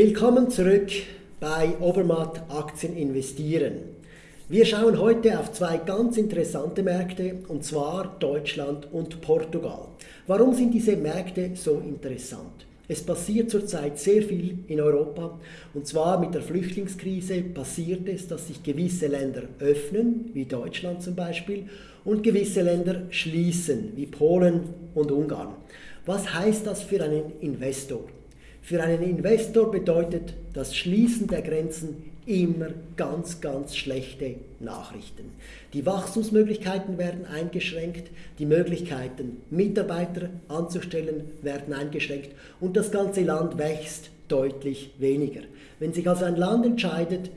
Willkommen zurück bei Obermatt Aktien investieren. Wir schauen heute auf zwei ganz interessante Märkte, und zwar Deutschland und Portugal. Warum sind diese Märkte so interessant? Es passiert zurzeit sehr viel in Europa und zwar mit der Flüchtlingskrise passiert es, dass sich gewisse Länder öffnen, wie Deutschland zum Beispiel, und gewisse Länder schließen, wie Polen und Ungarn. Was heißt das für einen Investor? Für einen Investor bedeutet das Schließen der Grenzen immer ganz, ganz schlechte Nachrichten. Die Wachstumsmöglichkeiten werden eingeschränkt, die Möglichkeiten, Mitarbeiter anzustellen, werden eingeschränkt und das ganze Land wächst deutlich weniger. Wenn sich also ein Land entscheidet,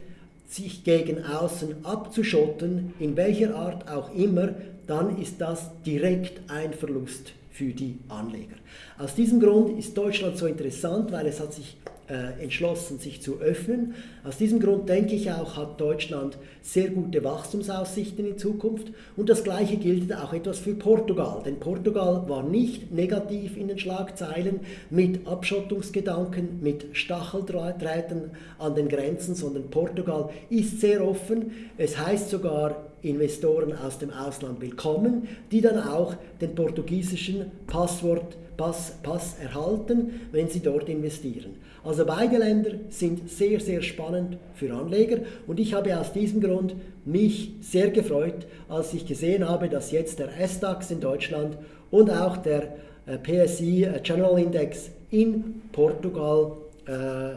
sich gegen außen abzuschotten, in welcher Art auch immer, dann ist das direkt ein Verlust für die Anleger. Aus diesem Grund ist Deutschland so interessant, weil es hat sich äh, entschlossen, sich zu öffnen. Aus diesem Grund denke ich auch, hat Deutschland sehr gute Wachstumsaussichten in Zukunft. Und das Gleiche gilt auch etwas für Portugal. Denn Portugal war nicht negativ in den Schlagzeilen mit Abschottungsgedanken, mit Stacheldrahträten an den Grenzen, sondern Portugal ist sehr offen. Es heißt sogar, Investoren aus dem Ausland willkommen, die dann auch den portugiesischen Passwort, Pass, Pass erhalten, wenn sie dort investieren. Also beide Länder sind sehr, sehr spannend für Anleger und ich habe aus diesem Grund mich sehr gefreut, als ich gesehen habe, dass jetzt der SDAX in Deutschland und auch der äh, PSI äh, General Index in Portugal äh,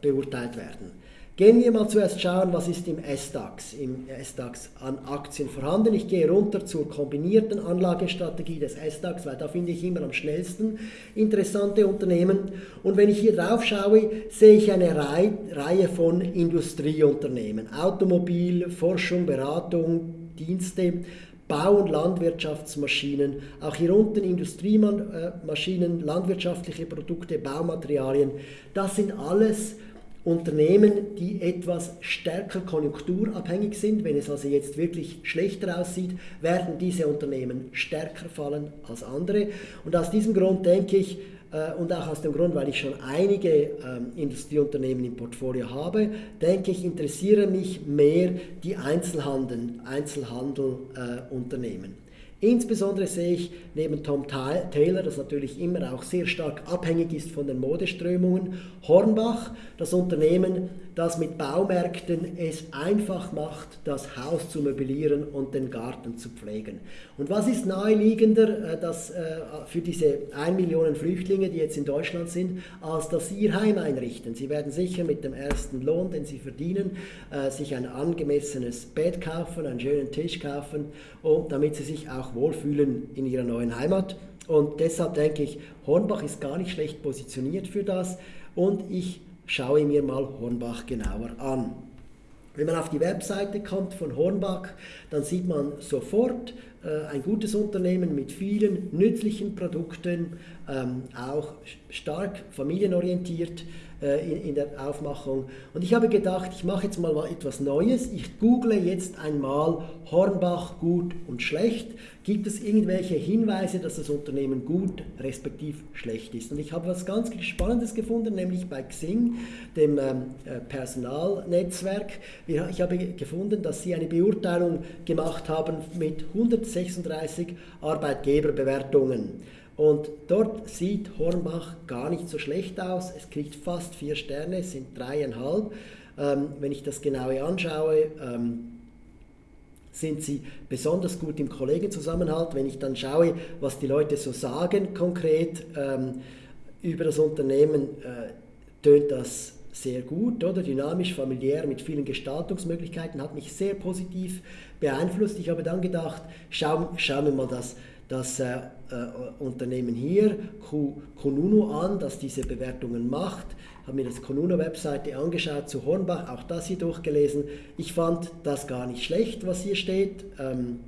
beurteilt werden. Gehen wir mal zuerst schauen, was ist im S-DAX, im S-DAX an Aktien vorhanden. Ich gehe runter zur kombinierten Anlagestrategie des S-DAX, weil da finde ich immer am schnellsten interessante Unternehmen. Und wenn ich hier drauf schaue, sehe ich eine Reihe von Industrieunternehmen. Automobil, Forschung, Beratung, Dienste, Bau- und Landwirtschaftsmaschinen, auch hier unten Industriemaschinen, landwirtschaftliche Produkte, Baumaterialien. Das sind alles Unternehmen, die etwas stärker konjunkturabhängig sind, wenn es also jetzt wirklich schlechter aussieht, werden diese Unternehmen stärker fallen als andere. Und aus diesem Grund denke ich, äh, und auch aus dem Grund, weil ich schon einige ähm, Industrieunternehmen im Portfolio habe, denke ich, interessieren mich mehr die Einzelhandel, Einzelhandelunternehmen. Insbesondere sehe ich neben Tom Taylor, das natürlich immer auch sehr stark abhängig ist von den Modeströmungen, Hornbach, das Unternehmen, das mit Baumärkten es einfach macht, das Haus zu möblieren und den Garten zu pflegen. Und was ist naheliegender äh, dass, äh, für diese 1 Million Flüchtlinge, die jetzt in Deutschland sind, als dass sie ihr Heim einrichten? Sie werden sicher mit dem ersten Lohn, den sie verdienen, äh, sich ein angemessenes Bett kaufen, einen schönen Tisch kaufen, und damit sie sich auch wohlfühlen in ihrer neuen Heimat. Und deshalb denke ich, Hornbach ist gar nicht schlecht positioniert für das und ich schaue mir mal Hornbach genauer an. Wenn man auf die Webseite kommt von Hornbach, dann sieht man sofort äh, ein gutes Unternehmen mit vielen nützlichen Produkten, ähm, auch stark familienorientiert in, in, der Aufmachung. Und ich habe gedacht, ich mache jetzt mal etwas Neues. Ich google jetzt einmal Hornbach gut und schlecht. Gibt es irgendwelche Hinweise, dass das Unternehmen gut respektiv schlecht ist? Und ich habe was ganz Spannendes gefunden, nämlich bei Xing, dem ähm, äh, Personalnetzwerk. Ich habe gefunden, dass sie eine Beurteilung gemacht haben mit 136 Arbeitgeberbewertungen. Und dort sieht Hornbach gar nicht so schlecht aus. Es kriegt fast vier Sterne, es sind dreieinhalb. Ähm, wenn ich das genaue anschaue, ähm, sind sie besonders gut im Kollegenzusammenhalt. Wenn ich dann schaue, was die Leute so sagen konkret ähm, über das Unternehmen, äh, tönt das sehr gut, oder? Dynamisch, familiär, mit vielen Gestaltungsmöglichkeiten, hat mich sehr positiv beeinflusst. Ich habe dann gedacht, schau, schauen wir mal das das äh, äh, Unternehmen hier, Konuno, an, das diese Bewertungen macht. Habe mir das Konuno-Webseite angeschaut zu Hornbach, auch das hier durchgelesen. Ich fand das gar nicht schlecht, was hier steht. Ähm,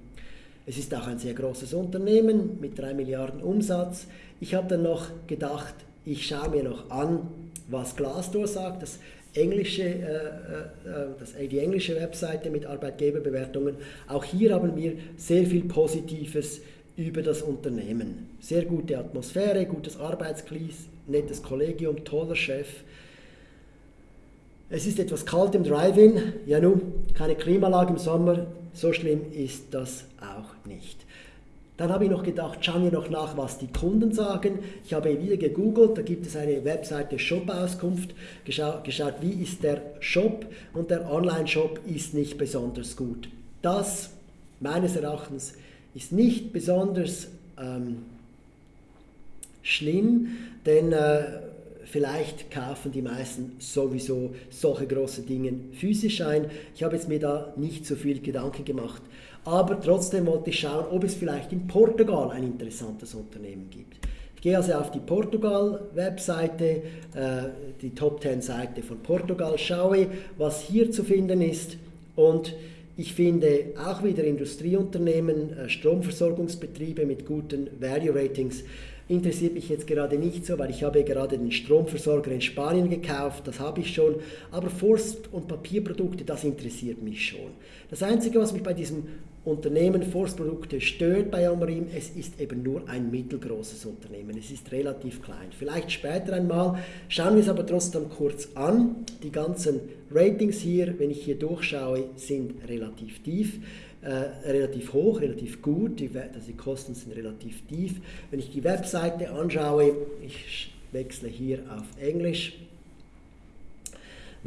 es ist auch ein sehr großes Unternehmen mit 3 Milliarden Umsatz. Ich habe dann noch gedacht, ich schaue mir noch an, was Glassdoor sagt, das englische, äh, äh, das, die englische Webseite mit Arbeitgeberbewertungen. Auch hier haben wir sehr viel Positives über das Unternehmen. Sehr gute Atmosphäre, gutes Arbeitsklima, nettes Kollegium, toller Chef. Es ist etwas kalt im Drive-In, ja nun, keine Klimalage im Sommer, so schlimm ist das auch nicht. Dann habe ich noch gedacht, schauen wir noch nach, was die Kunden sagen. Ich habe wieder gegoogelt, da gibt es eine Webseite Shop-Auskunft, geschaut, geschaut, wie ist der Shop und der Online-Shop ist nicht besonders gut. Das, meines Erachtens, ist nicht besonders ähm, schlimm, denn äh, vielleicht kaufen die meisten sowieso solche große Dinge physisch ein. Ich habe jetzt mir da nicht so viel Gedanken gemacht. Aber trotzdem wollte ich schauen, ob es vielleicht in Portugal ein interessantes Unternehmen gibt. Ich gehe also auf die Portugal-Webseite, äh, die Top 10 Seite von Portugal, schaue, was hier zu finden ist und ich finde auch wieder Industrieunternehmen, äh, Stromversorgungsbetriebe mit guten Value Ratings interessiert mich jetzt gerade nicht so, weil ich habe gerade den Stromversorger in Spanien gekauft, das habe ich schon, aber Forst- und Papierprodukte, das interessiert mich schon. Das Einzige, was mich bei diesem Unternehmen Forstprodukte stört bei Amrim, es ist eben nur ein mittelgroßes Unternehmen, es ist relativ klein. Vielleicht später einmal, schauen wir es aber trotzdem kurz an. Die ganzen Ratings hier, wenn ich hier durchschaue, sind relativ tief äh, relativ hoch, relativ gut, die, also die Kosten sind relativ tief. Wenn ich die Webseite anschaue, ich wechsle hier auf Englisch,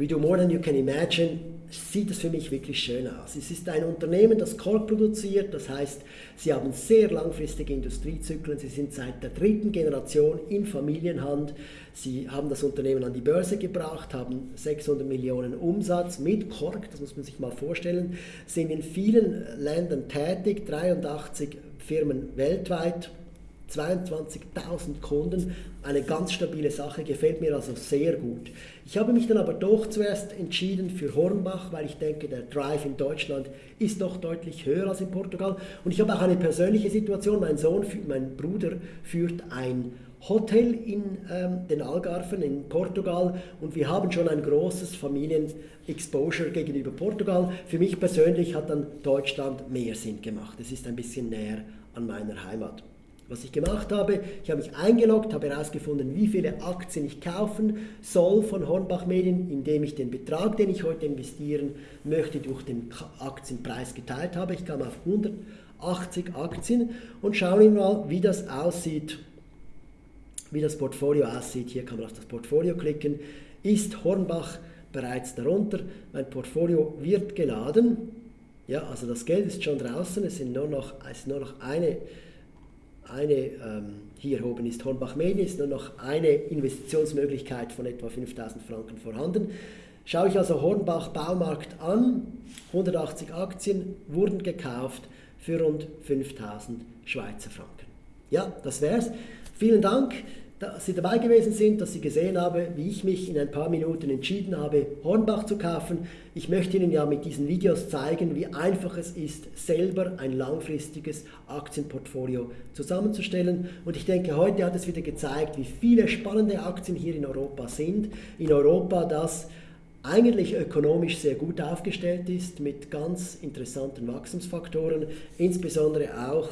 We do more than you can imagine, sieht es für mich wirklich schön aus. Es ist ein Unternehmen, das Kork produziert, das heißt, sie haben sehr langfristige Industriezyklen, sie sind seit der dritten Generation in Familienhand, sie haben das Unternehmen an die Börse gebracht, haben 600 Millionen Umsatz mit Kork, das muss man sich mal vorstellen, sind in vielen Ländern tätig, 83 Firmen weltweit 22.000 Kunden, eine ganz stabile Sache, gefällt mir also sehr gut. Ich habe mich dann aber doch zuerst entschieden für Hornbach, weil ich denke, der Drive in Deutschland ist doch deutlich höher als in Portugal. Und ich habe auch eine persönliche Situation, mein Sohn, mein Bruder führt ein Hotel in ähm, den Algarven in Portugal und wir haben schon ein großes Familien-Exposure gegenüber Portugal. Für mich persönlich hat dann Deutschland mehr Sinn gemacht. Es ist ein bisschen näher an meiner Heimat. Was ich gemacht habe, ich habe mich eingeloggt, habe herausgefunden, wie viele Aktien ich kaufen soll von Hornbach Medien, indem ich den Betrag, den ich heute investieren möchte, durch den Aktienpreis geteilt habe. Ich kam auf 180 Aktien und schauen wir mal, wie das aussieht, wie das Portfolio aussieht. Hier kann man auf das Portfolio klicken. Ist Hornbach bereits darunter? Mein Portfolio wird geladen. Ja, also das Geld ist schon draußen. Es, sind nur noch, es ist nur noch eine eine, ähm, hier oben ist Hornbach Medien, ist nur noch eine Investitionsmöglichkeit von etwa 5000 Franken vorhanden. Schaue ich also Hornbach Baumarkt an, 180 Aktien wurden gekauft für rund 5000 Schweizer Franken. Ja, das wär's. Vielen Dank dass Sie dabei gewesen sind, dass Sie gesehen haben, wie ich mich in ein paar Minuten entschieden habe, Hornbach zu kaufen. Ich möchte Ihnen ja mit diesen Videos zeigen, wie einfach es ist, selber ein langfristiges Aktienportfolio zusammenzustellen. Und ich denke, heute hat es wieder gezeigt, wie viele spannende Aktien hier in Europa sind. In Europa, das eigentlich ökonomisch sehr gut aufgestellt ist, mit ganz interessanten Wachstumsfaktoren, insbesondere auch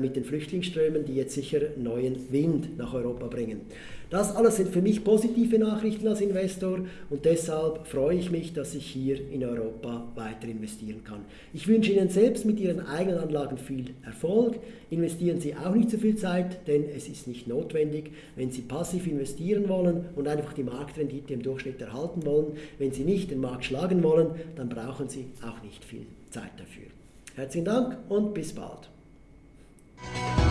mit den Flüchtlingsströmen, die jetzt sicher neuen Wind nach Europa bringen. Das alles sind für mich positive Nachrichten als Investor und deshalb freue ich mich, dass ich hier in Europa weiter investieren kann. Ich wünsche Ihnen selbst mit Ihren eigenen Anlagen viel Erfolg. Investieren Sie auch nicht zu viel Zeit, denn es ist nicht notwendig. Wenn Sie passiv investieren wollen und einfach die Marktrendite im Durchschnitt erhalten wollen, wenn Sie nicht den Markt schlagen wollen, dann brauchen Sie auch nicht viel Zeit dafür. Herzlichen Dank und bis bald. Música